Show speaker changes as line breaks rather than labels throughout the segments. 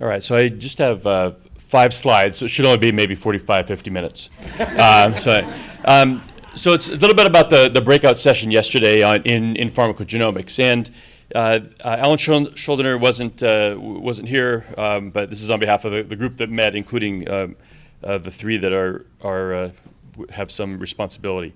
All right, so I just have uh, five slides, so it should only be maybe 45, 50 minutes. uh, so, um, so it's a little bit about the, the breakout session yesterday on, in, in pharmacogenomics. And uh, uh, Alan Shuldiner wasn't, uh, wasn't here, um, but this is on behalf of the, the group that met, including um, uh, the three that are, are, uh, have some responsibility.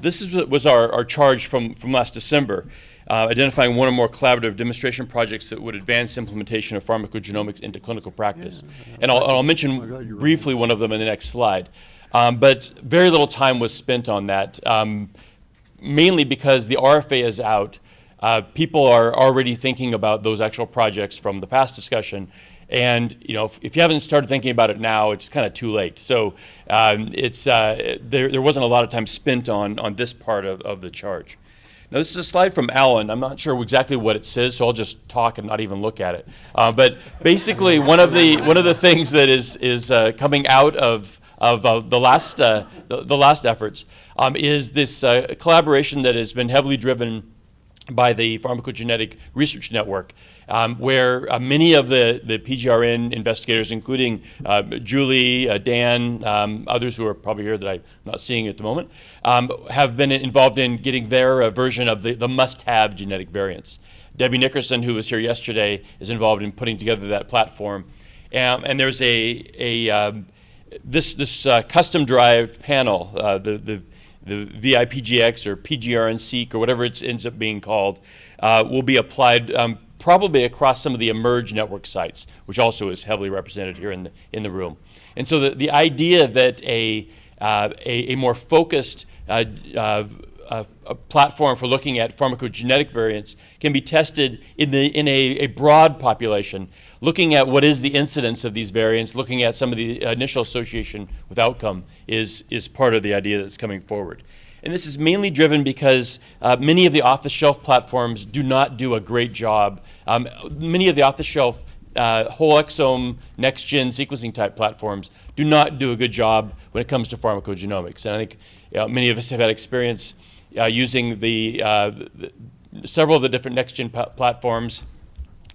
this is, was our, our charge from, from last December uh, identifying one or more collaborative demonstration projects that would advance implementation of pharmacogenomics into clinical practice. Yeah, and I'll, I'll mention briefly one of them in the next slide. Um, but very little time was spent on that, um, mainly because the RFA is out. Uh, people are already thinking about those actual projects from the past discussion. And you know, if, if you haven't started thinking about it now, it's kind of too late. So um, it's, uh, there, there wasn't a lot of time spent on, on this part of, of the charge. Now, this is a slide from Alan. I'm not sure exactly what it says, so I'll just talk and not even look at it. Uh, but basically, one of the one of the things that is is uh, coming out of of uh, the last uh, the, the, last efforts um, is this uh, collaboration that has been heavily driven by the Pharmacogenetic Research Network, um, where uh, many of the, the PGRN investigators, including uh, Julie, uh, Dan, um, others who are probably here that I'm not seeing at the moment, um, have been involved in getting their uh, version of the, the must-have genetic variants. Debbie Nickerson, who was here yesterday, is involved in putting together that platform. Um, and there's a, a um, this, this uh, custom-derived panel, uh, the, the the VIPGX or PGRN-seq or whatever it ends up being called, uh, will be applied um, probably across some of the eMERGE network sites, which also is heavily represented here in the, in the room. And so the, the idea that a, uh, a, a, more focused uh, uh, a platform for looking at pharmacogenetic variants can be tested in, the, in a, a, broad population, looking at what is the incidence of these variants, looking at some of the initial association with outcome is, is part of the idea that's coming forward. And this is mainly driven because uh, many of the off-the-shelf platforms do not do a great job. Um, many of the off-the-shelf uh, whole exome next-gen sequencing type platforms do not do a good job when it comes to pharmacogenomics. And I think you know, many of us have had experience uh, using the, uh, the, several of the different next-gen platforms.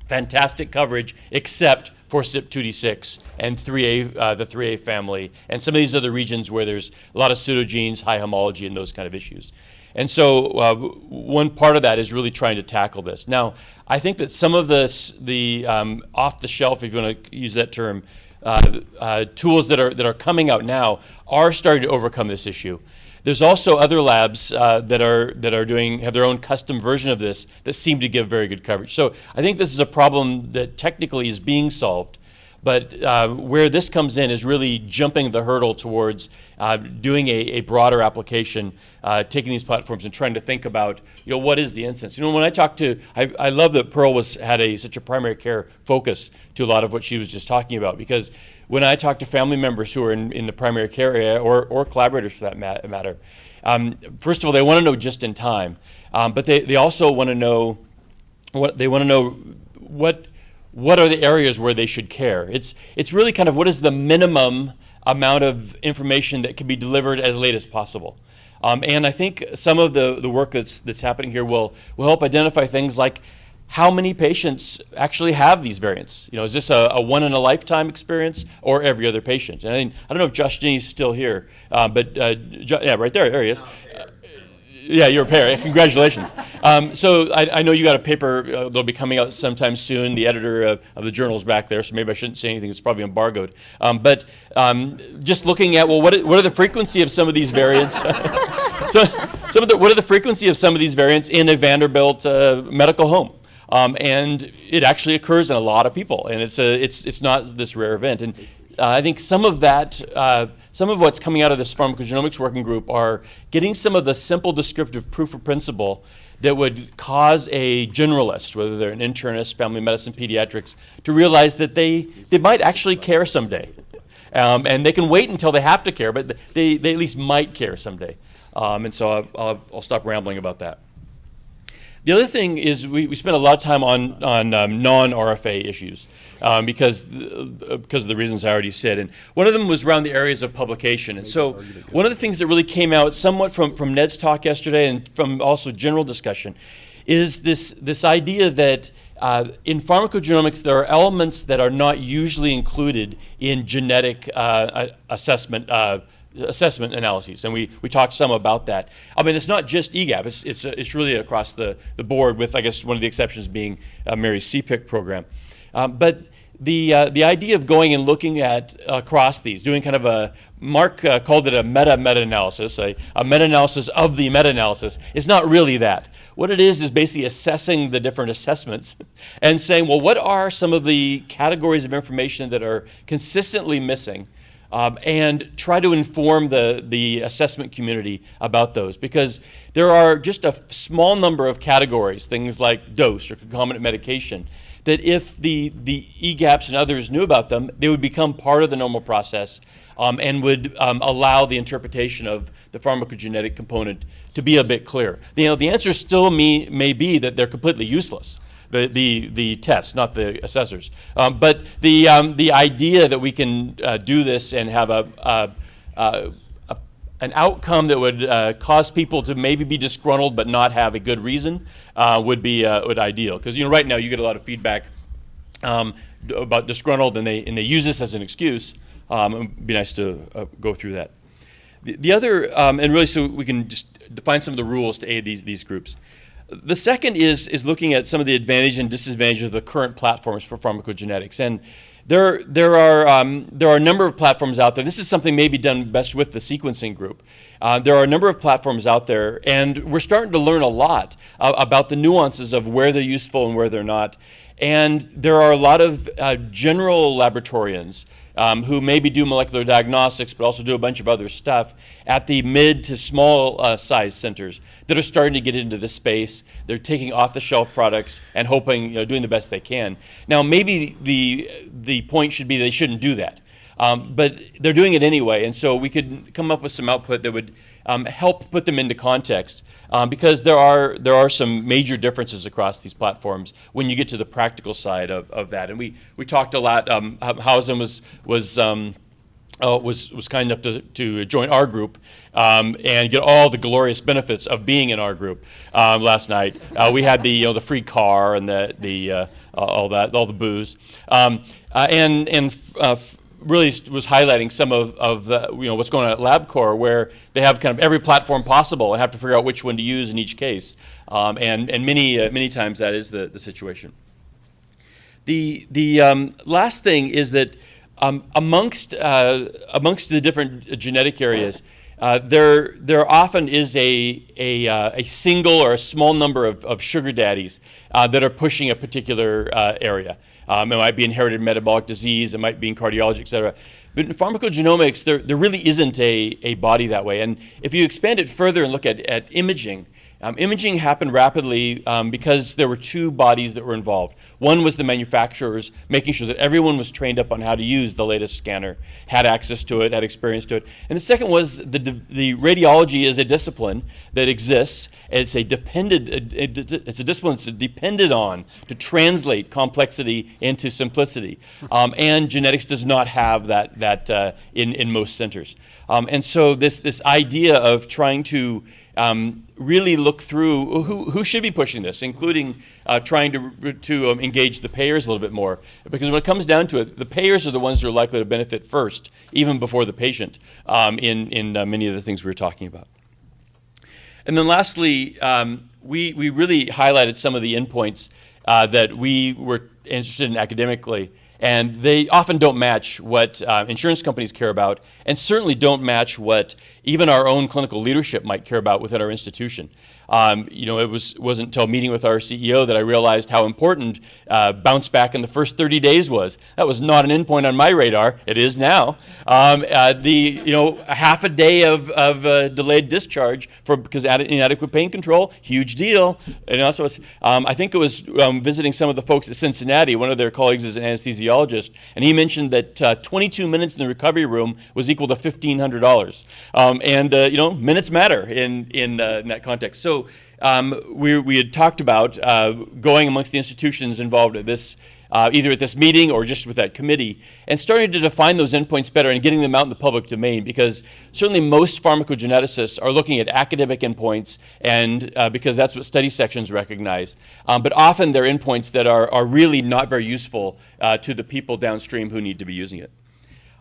Fantastic coverage, except for CYP2D6 and 3A, uh, the 3A family, and some of these other regions where there's a lot of pseudogenes, high homology, and those kind of issues. And so uh, one part of that is really trying to tackle this. Now, I think that some of this, the um, off-the-shelf, if you want to use that term, uh, uh, tools that are, that are coming out now are starting to overcome this issue. There's also other labs uh, that are that are doing have their own custom version of this that seem to give very good coverage. So I think this is a problem that technically is being solved. But uh, where this comes in is really jumping the hurdle towards uh, doing a, a, broader application, uh, taking these platforms and trying to think about, you know, what is the instance? You know, when I talk to, I, I love that Pearl was had a such a primary care focus to a lot of what she was just talking about because when I talk to family members who are in, in the primary care area or, or collaborators for that matter, um, first of all, they want to know just in time, um, but they, they also want to know what they want to know what what are the areas where they should care? It's, it's really kind of what is the minimum amount of information that can be delivered as late as possible. Um, and I think some of the, the work that's, that's happening here will, will help identify things like how many patients actually have these variants? You know, is this a, a one in a lifetime experience or every other patient? And I, mean, I don't know if Josh Denny's still here, uh, but uh, yeah, right there, there he is. Yeah, you're a pair. Congratulations. Um, so I, I, know you got a paper uh, that'll be coming out sometime soon. The editor of, of, the journal's back there, so maybe I shouldn't say anything. It's probably embargoed. Um, but um, just looking at well, what what are the frequency of some of these variants? so some of the, what are the frequency of some of these variants in a Vanderbilt uh, medical home? Um, and it actually occurs in a lot of people, and it's a, it's it's not this rare event. And uh, I think some of that, uh, some of what's coming out of this pharmacogenomics working group are getting some of the simple descriptive proof of principle that would cause a generalist, whether they're an internist, family medicine, pediatrics, to realize that they, they might actually care someday. Um, and they can wait until they have to care, but they, they at least might care someday. Um, and so I'll, I'll, I'll stop rambling about that. The other thing is we, we spent a lot of time on, on um, non-RFA issues um, because, uh, because of the reasons I already said. And one of them was around the areas of publication. And so one of the things that really came out somewhat from, from Ned's talk yesterday and from also general discussion is this, this idea that uh, in pharmacogenomics, there are elements that are not usually included in genetic uh, assessment uh, assessment analyses, and we, we talked some about that. I mean, it's not just EGAPP, it's, it's, it's really across the, the board with, I guess, one of the exceptions being uh, Mary's CPIC program. Um, but the, uh, the idea of going and looking at across these, doing kind of a, Mark uh, called it a meta-meta-analysis, a, a meta-analysis of the meta-analysis. It's not really that. What it is is basically assessing the different assessments and saying, well, what are some of the categories of information that are consistently missing um, and try to inform the, the assessment community about those because there are just a small number of categories, things like dose or concomitant medication, that if the, the EGAPPs and others knew about them, they would become part of the normal process um, and would um, allow the interpretation of the pharmacogenetic component to be a bit clearer. You know, the answer still may, may be that they're completely useless. The, the, the tests, not the assessors. Um, but the, um, the idea that we can uh, do this and have a, a, a an outcome that would uh, cause people to maybe be disgruntled but not have a good reason uh, would be uh, would ideal. Because you know right now you get a lot of feedback um, about disgruntled and they and they use this as an excuse. Um, it'd be nice to uh, go through that. The, the other um, and really so we can just define some of the rules to aid these these groups. The second is is looking at some of the advantages and disadvantages of the current platforms for pharmacogenetics and there, there, are, um, there are a number of platforms out there. This is something maybe done best with the sequencing group. Uh, there are a number of platforms out there, and we're starting to learn a lot uh, about the nuances of where they're useful and where they're not. And there are a lot of uh, general laboratorians um, who maybe do molecular diagnostics but also do a bunch of other stuff at the mid to small uh, size centers that are starting to get into this space. They're taking off the shelf products and hoping, you know, doing the best they can. Now, maybe the, the point should be they shouldn't do that. Um, but they're doing it anyway, and so we could come up with some output that would um, help put them into context um, because there are, there are some major differences across these platforms when you get to the practical side of, of that. And we, we talked a lot, um, Hausen was, was um, uh, was, was kind enough to, to join our group um, and get all the glorious benefits of being in our group um, last night. Uh, we had the, you know, the free car and the, the, uh, all that, all the booze. Um, uh, and and uh, really was highlighting some of, of the, you know, what's going on at LabCorp where they have kind of every platform possible and have to figure out which one to use in each case. Um, and and many, uh, many times that is the, the situation. The, the um, last thing is that um, amongst, uh, amongst the different genetic areas, uh, there, there often is a, a, uh, a, single or a small number of, of sugar daddies uh, that are pushing a particular uh, area. Um, it might be inherited metabolic disease, it might be in cardiology, et cetera. But in pharmacogenomics, there, there really isn't a, a body that way. And if you expand it further and look at, at imaging, um, imaging happened rapidly um, because there were two bodies that were involved. One was the manufacturers making sure that everyone was trained up on how to use the latest scanner, had access to it, had experience to it. And the second was the, the radiology is a discipline that exists. It's a dependent, it's a discipline that's depended on to translate complexity into simplicity. Um, and genetics does not have that, that uh, in, in most centers. Um, and so this, this idea of trying to um, really look through who, who should be pushing this, including uh, trying to, to um, engage the payers a little bit more. Because when it comes down to it, the payers are the ones who are likely to benefit first, even before the patient, um, in, in uh, many of the things we were talking about. And then lastly, um, we, we really highlighted some of the endpoints uh, that we were interested in academically. And they often don't match what uh, insurance companies care about, and certainly don't match what even our own clinical leadership might care about within our institution. Um, you know, it was, wasn't until meeting with our CEO that I realized how important uh, bounce back in the first 30 days was. That was not an endpoint on my radar. It is now. Um, uh, the, you know, half a day of, of uh, delayed discharge for because inadequate pain control, huge deal. And also, um, I think it was um, visiting some of the folks at Cincinnati. One of their colleagues is an anesthesiologist, and he mentioned that uh, 22 minutes in the recovery room was equal to $1,500. Um, and, uh, you know, minutes matter in, in, uh, in that context. So um, we, we had talked about uh, going amongst the institutions involved at this uh, either at this meeting or just with that committee, and starting to define those endpoints better and getting them out in the public domain. Because certainly most pharmacogeneticists are looking at academic endpoints, and uh, because that's what study sections recognize. Um, but often they're endpoints that are, are really not very useful uh, to the people downstream who need to be using it.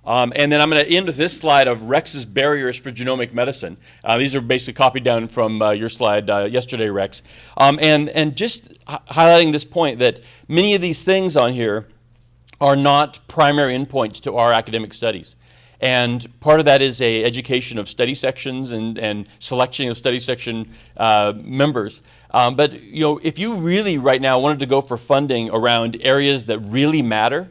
Um, and then I'm going to end with this slide of Rex's barriers for genomic medicine. Uh, these are basically copied down from uh, your slide uh, yesterday, Rex. Um, and, and just highlighting this point that many of these things on here are not primary endpoints to our academic studies. And part of that is a education of study sections and, and selection of study section uh, members. Um, but you know, if you really right now wanted to go for funding around areas that really matter,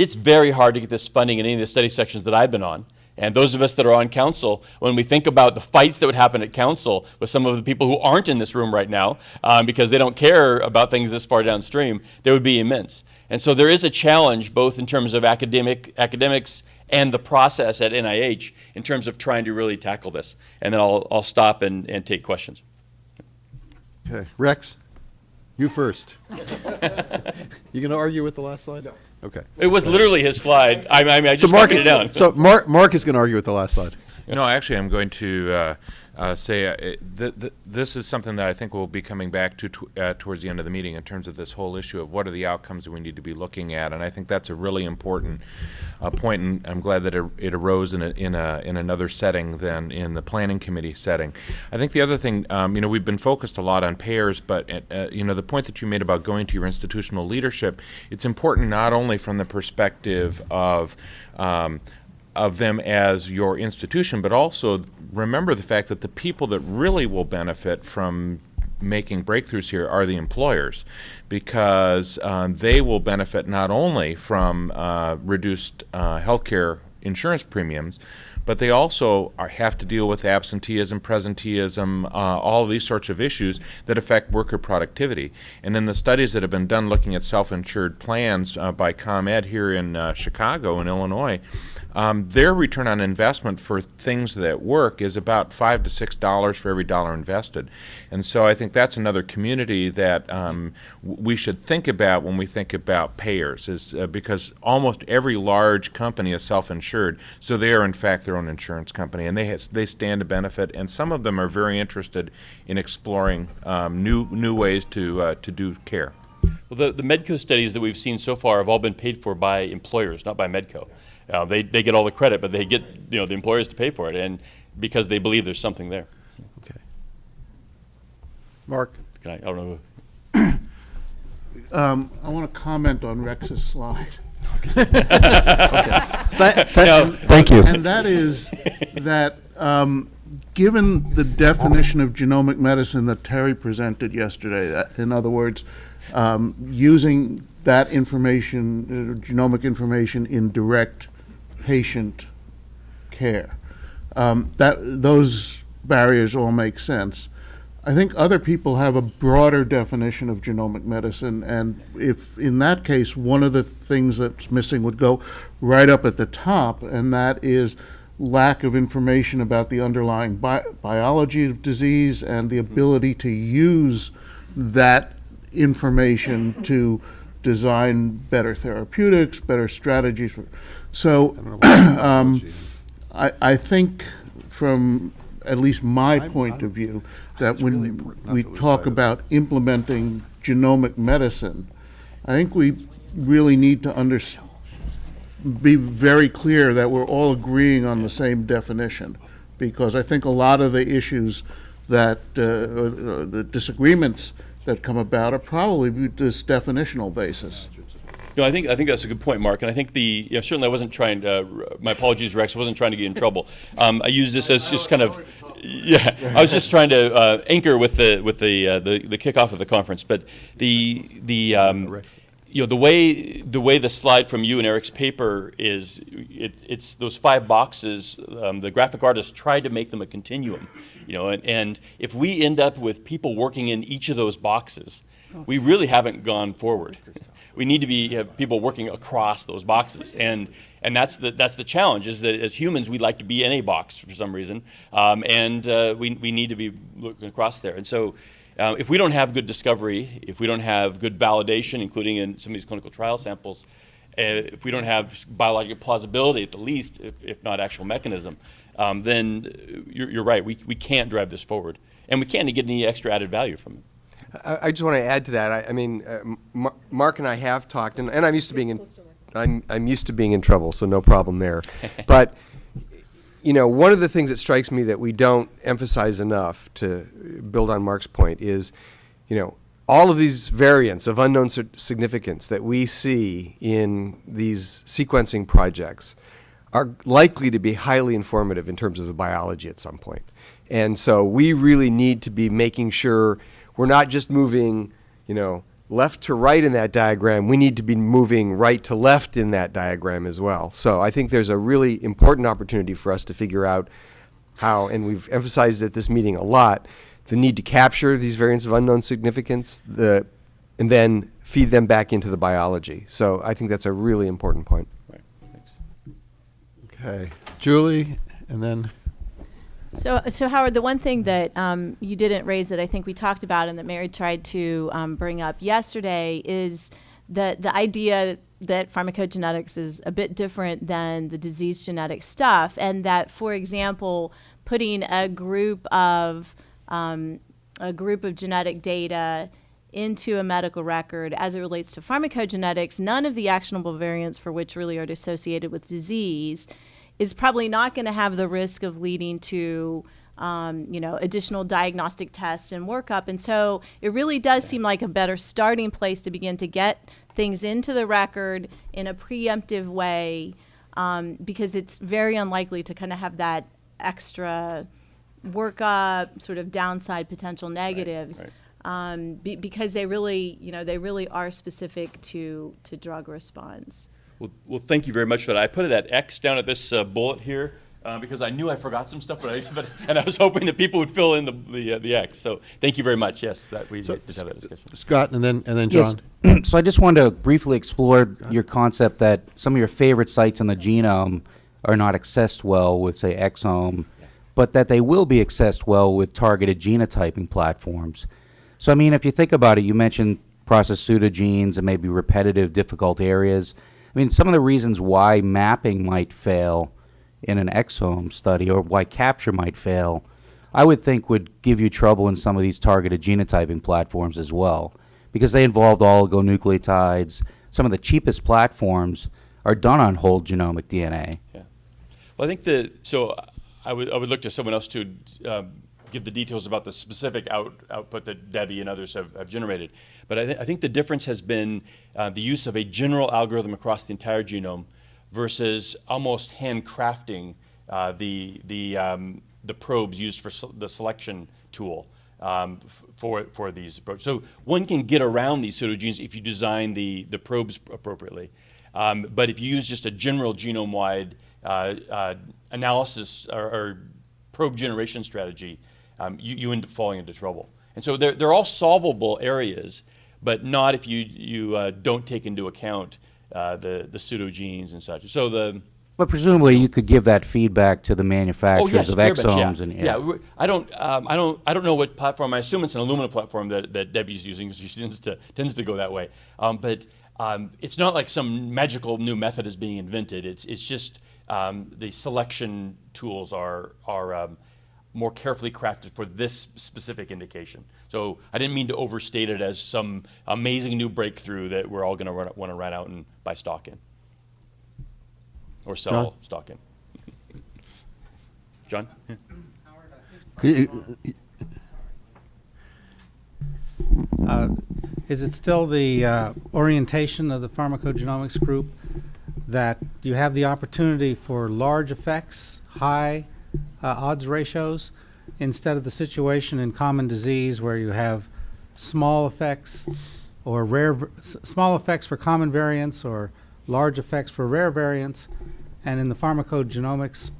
it's very hard to get this funding in any of the study sections that I've been on. And those of us that are on council, when we think about the fights that would happen at council with some of the people who aren't in this room right now, um, because they don't care about things this far downstream, they would be immense. And so there is a challenge both in terms of academic academics and the process at NIH in terms of trying to really tackle this. And then I'll, I'll stop and, and take questions.
Okay, Rex, you first. you going to argue with the last slide? No. Okay.
It was literally his slide. I, I mean, I just
so Mark,
it down.
So Mark, Mark is going to argue with the last slide.
No, actually, I'm going to uh, uh, say uh, th th this is something that I think we'll be coming back to uh, towards the end of the meeting in terms of this whole issue of what are the outcomes that we need to be looking at, and I think that's a really important uh, point, and I'm glad that it, it arose in a, in a in another setting than in the planning committee setting. I think the other thing, um, you know, we've been focused a lot on payers, but uh, you know, the point that you made about going to your institutional leadership, it's important not only from the perspective of um, of them as your institution, but also remember the fact that the people that really will benefit from making breakthroughs here are the employers because um, they will benefit not only from uh, reduced uh, healthcare insurance premiums, but they also are, have to deal with absenteeism, presenteeism, uh, all these sorts of issues that affect worker productivity. And in the studies that have been done looking at self-insured plans uh, by ComEd here in uh, Chicago in Illinois, um, their return on investment for things that work is about five to six dollars for every dollar invested. And so I think that's another community that um, we should think about when we think about payers, is uh, because almost every large company is self-insured, so they are in fact their own insurance company, and they they stand to benefit. And some of them are very interested in exploring um, new new ways to uh, to do care.
Well, the, the Medco studies that we've seen so far have all been paid for by employers, not by Medco. Uh, they, they get all the credit, but they get you know the employers to pay for it, and because they believe there's something there.
Okay. Mark.
Can I, I don't know.
Um, I want to comment on Rex's slide.
Th th Thank you.
And that is that, um, given the definition of genomic medicine that Terry presented yesterday, that, in other words, um, using that information, uh, genomic information in direct patient care. Um, that those barriers all make sense. I think other people have a broader definition of genomic medicine, and if in that case, one of the things that's missing would go right up at the top, and that is lack of information about the underlying bi biology of disease and the ability to use that information to design better therapeutics, better strategies. For, so um, I, I think from at least my point of view, that when we talk about implementing genomic medicine, I think we really need to under, be very clear that we're all agreeing on the same definition. Because I think a lot of the issues that, uh, uh, the disagreements that come about are probably this definitional basis.
No, I think I think that's a good point, Mark. And I think the know, certainly I wasn't trying to. my apologies, Rex. I wasn't trying to get in trouble. Um, I use this as just kind of. Yeah, I was just trying to uh, anchor with the with the, uh, the the kickoff of the conference, but the the um, you know the way the way the slide from you and Eric's paper is it, it's those five boxes. Um, the graphic artist tried to make them a continuum, you know, and, and if we end up with people working in each of those boxes, we really haven't gone forward. we need to be have people working across those boxes, and and that's the that's the challenge. Is that as humans we like to be in a box for some reason, um, and uh, we we need to be looking across there. And so uh, if we don't have good discovery, if we don't have good validation, including in some of these clinical trial samples, if we don't have biological plausibility at the least, if, if not actual mechanism, um, then uh, you're, you're right. We, we can't drive this forward, and we can't get any extra added value from it.
I, I just want to add to that. I, I mean, uh, Mark and I have talked, and, and I'm used to being in, I'm, I'm used to being in trouble, so no problem there. but you know, one of the things that strikes me that we don't emphasize enough to build on Mark's point is, you know, all of these variants of unknown significance that we see in these sequencing projects are likely to be highly informative in terms of the biology at some point. And so we really need to be making sure we're not just moving, you know, left to right in that diagram, we need to be moving right to left in that diagram as well. So I think there's a really important opportunity for us to figure out how, and we've emphasized at this meeting a lot, the need to capture these variants of unknown significance, the, and then feed them back into the biology. So I think that's a really important point.
Right. Thanks.
Okay. Julie, and then,
So, so Howard, the one thing that um, you didn't raise that I think we talked about and that Mary tried to um, bring up yesterday is the the idea that pharmacogenetics is a bit different than the disease genetic stuff, and that, for example, putting a group of um, a group of genetic data into a medical record as it relates to pharmacogenetics, none of the actionable variants for which really are associated with disease is probably not going to have the risk of leading to um, you know additional diagnostic tests and workup. And so it really does seem like a better starting place to begin to get things into the record in a preemptive way um, because it's very unlikely to kind of have that extra workup sort of downside potential negatives
right.
Um, be, because they really you know they really are specific to to drug response
Well, well, thank you very much for that. I put that X down at this uh, bullet here uh, because I knew I forgot some stuff, but I, but, and I was hoping that people would fill in the the, uh, the X. So thank you very much. Yes, that we
So,
did have that discussion.
Scott, and then, and then
Yes.
John.
so I just wanted to briefly explore your concept that some of your favorite sites in the genome are not accessed well with, say, exome, but that they will be accessed well with targeted genotyping platforms. So, I mean, if you think about it, you mentioned process pseudogenes and maybe repetitive, difficult areas. I mean, some of the reasons why mapping might fail in an exome study or why capture might fail, I would think would give you trouble in some of these targeted genotyping platforms as well, because they involved oligonucleotides. Some of the cheapest platforms are done on whole genomic DNA.
Yeah. Well, I think the so I would I would look to someone else to um, give the details about the specific out, output that Debbie and others have, have generated. But I, th- I think the difference has been uh, the use of a general algorithm across the entire genome versus almost handcrafting uh, the the um, the probes used for the selection tool. Um, for for these approaches, so one can get around these pseudogenes if you design the the probes appropriately. Um, but if you use just a general genome-wide uh, uh, analysis or, or probe generation strategy, um, you, you end up falling into trouble. And so they're, they're all solvable areas, but not if you, you uh, don't take into account uh, the, the pseudogenes and such. So the
But presumably, you could give that feedback to the
oh
manufacturers
yes,
of exomes
yeah.
and
yeah. we're- I don't um, I don't I don't know what platform. I assume it's an Illumina platform that, that Debbie's using. She tends to tends to go that way. Um, but um, it's not like some magical new method is being invented. It's it's just um, the selection tools are are um, more carefully crafted for this specific indication. So I didn't mean to overstate it as some amazing new breakthrough that we're all going to want to run out and buy stock in or sell
John?
stock in. John.
Uh, Is it still the uh, orientation of the pharmacogenomics group that you have the opportunity for large effects, high uh, odds ratios, instead of the situation in common disease where you have small effects or rare, small effects for common variants or large effects for rare variants? And in the pharmacogenomics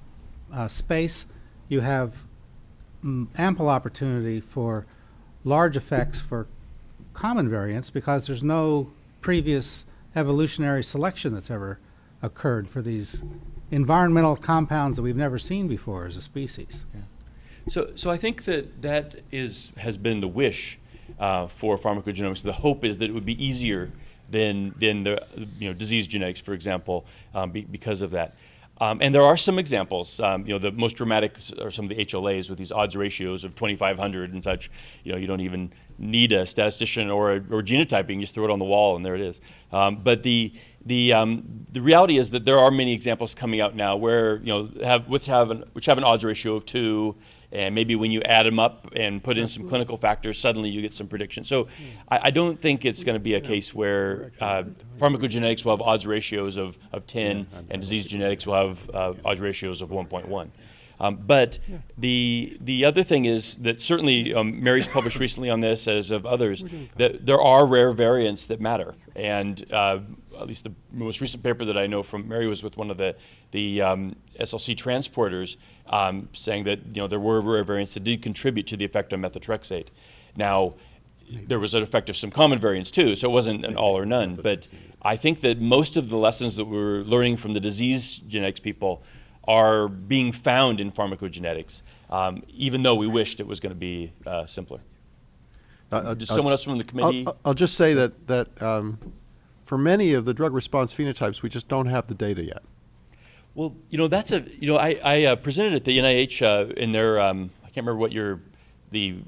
uh, space, you have mm, ample opportunity for large effects for common variants because there's no previous evolutionary selection that's ever occurred for these environmental compounds that we've never seen before as a species.
So, so I think that that is has been the wish uh, for pharmacogenomics. The hope is that it would be easier than, than the you know, disease genetics, for example, um, be, because of that. Um, and there are some examples. Um, you know, the most dramatic are some of the HLAs with these odds ratios of 2,500 and such. You know, you don't even need a statistician or, a, or genotyping. You just throw it on the wall and there it is. Um, but the the um, the reality is that there are many examples coming out now where you know have which have an, which have an odds ratio of two. And maybe when you add them up and put in some clinical factors, suddenly you get some prediction. So I, I don't think it's going to be a case where uh, pharmacogenetics will have odds ratios of, of 10 and disease genetics will have uh, odds ratios of 1.1. Um, but the the other thing is that certainly um, Mary's published recently on this, as of others, that there are rare variants that matter. And uh, at least the most recent paper that I know from Mary was with one of the the um, SLC transporters, um, saying that you know there were rare variants that did contribute to the effect on methotrexate. Now, there was an effect of some common variants too, so it wasn't an all or none. But I think that most of the lessons that we're learning from the disease genetics people are being found in pharmacogenetics, um, even though we wished it was going to be uh, simpler.
Uh,
Does
uh,
someone else from the committee?
I'll, I'll just say that, that um, for many of the drug response phenotypes, we just don't have the data yet.
Well, you know, that's a, you know, I, I uh, presented at the NIH uh, in their, um, I can't remember what your, the,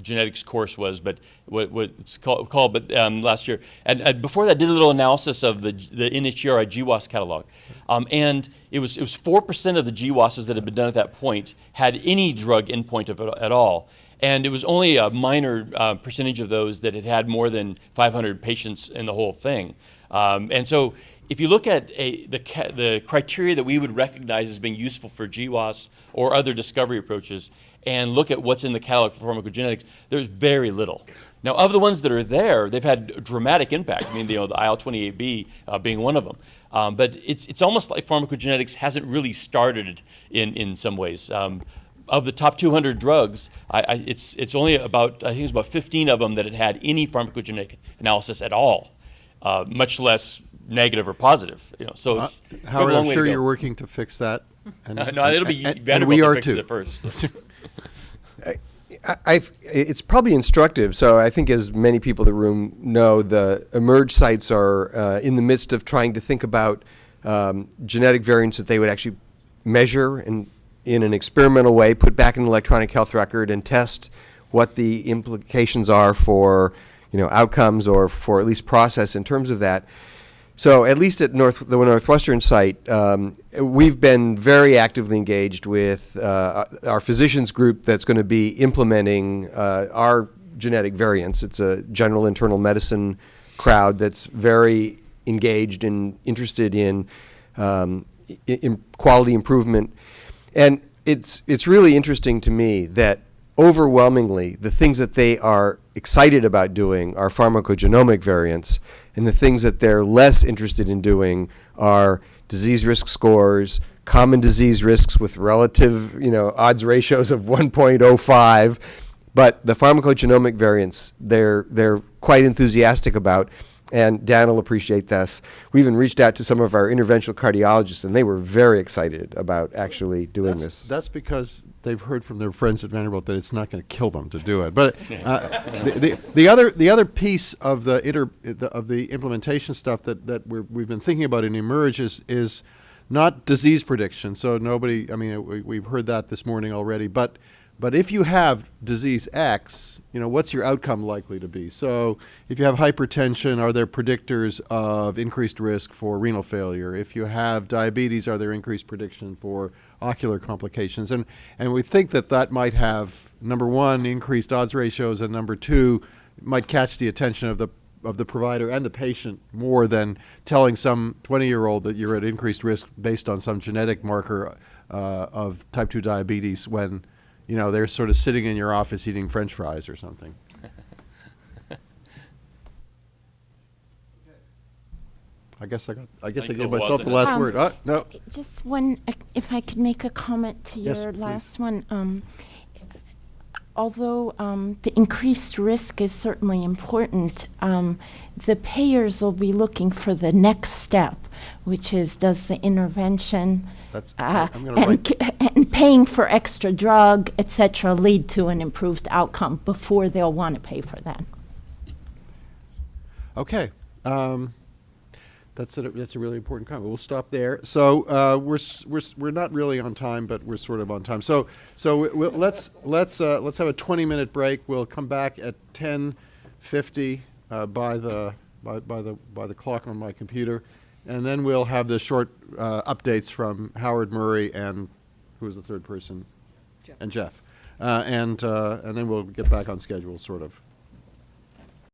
genetics course was, but what, what it's called, called but um, last year. And, and before that, did a little analysis of the, the NHGRI GWAS catalog. Um, and it was, it was 4% of the GWASs that had been done at that point had any drug endpoint of it at all. And it was only a minor uh, percentage of those that had had more than 500 patients in the whole thing. Um, and so if you look at a, the, the criteria that we would recognize as being useful for GWAS or other discovery approaches, and look at what's in the catalog for pharmacogenetics, there's very little. Now, of the ones that are there, they've had dramatic impact. I mean, you know, the IL-28B uh, being one of them. Um, but it's, it's almost like pharmacogenetics hasn't really started in, in some ways. Um, of the top 200 drugs, I, I, it's, it's only about, I think it's about 15 of them that had had any pharmacogenetic analysis at all, uh, much less negative or positive. You know, so it's have a
Howard, I'm sure you're working to fix that. And,
no, it'll be
and- and we are too.
it first.
I've, it's probably instructive. So I think, as many people in the room know, the eMERGE sites are uh, in the midst of trying to think about um, genetic variants that they would actually measure and, in an experimental way, put back in an electronic health record and test what the implications are for, you know, outcomes or for at least process in terms of that. So at least at North, the Northwestern site, um, we've been very actively engaged with uh, our physicians group that's going to be implementing uh, our genetic variants. It's a general internal medicine crowd that's very engaged and interested in, um, in quality improvement. And it's, it's really interesting to me that overwhelmingly the things that they are excited about doing are pharmacogenomic variants, and the things that they're less interested in doing are disease risk scores, common disease risks with relative, you know, odds ratios of 1.05. But the pharmacogenomic variants, they're, they're quite enthusiastic about, and Dan will appreciate this. We even reached out to some of our interventional cardiologists, and they were very excited about actually doing
That's,
this.
that's because they've heard from their friends at Vanderbilt that it's not going to kill them to do it. But uh, the, the, the other the other piece of the, inter, the of the implementation stuff that that we're, we've been thinking about in eMERGE is is not disease prediction. So nobody, I mean, we, we've heard that this morning already. But but if you have disease X, you know, what's your outcome likely to be? So if you have hypertension, are there predictors of increased risk for renal failure? If you have diabetes, are there increased prediction for ocular complications? And and we think that that might have number one increased odds ratios, and number two might catch the attention of the of the provider and the patient more than telling some 20 year old that you're at increased risk based on some genetic marker uh, of type 2 diabetes when you know they're sort of sitting in your office eating french fries or something i guess i got i guess i
Like
gave myself the last
Um,
word uh, no
Just one, uh, if I could make a comment to
Yes,
your
please.
last one. Um, although um, the increased risk is certainly important, um, the payers will be looking for the next step, which is does the intervention
That's-
uh,
I'm gonna
and,
write-
and paying for extra drug, et cetera, lead to an improved outcome before they'll want to pay for that.
Okay. Um, that's a, that's a really important comment. We'll stop there. So uh, we're, we're, we're not really on time, but we're sort of on time. So so we- we'll, let's let's uh, let's have a 20 minute break. We'll come back at 10:50 uh, by the by, by the by the clock on my computer, and then we'll have the short uh, updates from Howard Murray and who was the third person, and Jeff, uh, and uh, and then we'll get back on schedule, sort of.